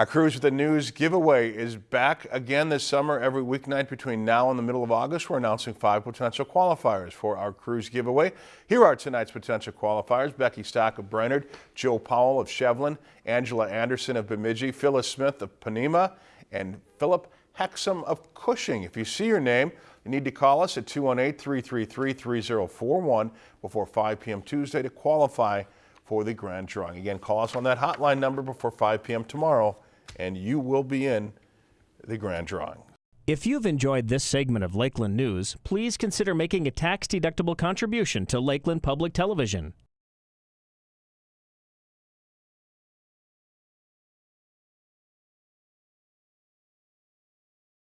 Our Cruise with the News giveaway is back again this summer. Every weeknight between now and the middle of August, we're announcing five potential qualifiers for our cruise giveaway. Here are tonight's potential qualifiers. Becky Stock of Brainerd, Joe Powell of Shevlin, Angela Anderson of Bemidji, Phyllis Smith of Ponemah, and Philip Hexum of Cushing. If you see your name, you need to call us at 218-333-3041 before 5 p.m. Tuesday to qualify for the grand drawing. Again, call us on that hotline number before 5 p.m. tomorrow, and you will be in the grand drawing. If you've enjoyed this segment of Lakeland News, please consider making a tax-deductible contribution to Lakeland Public Television.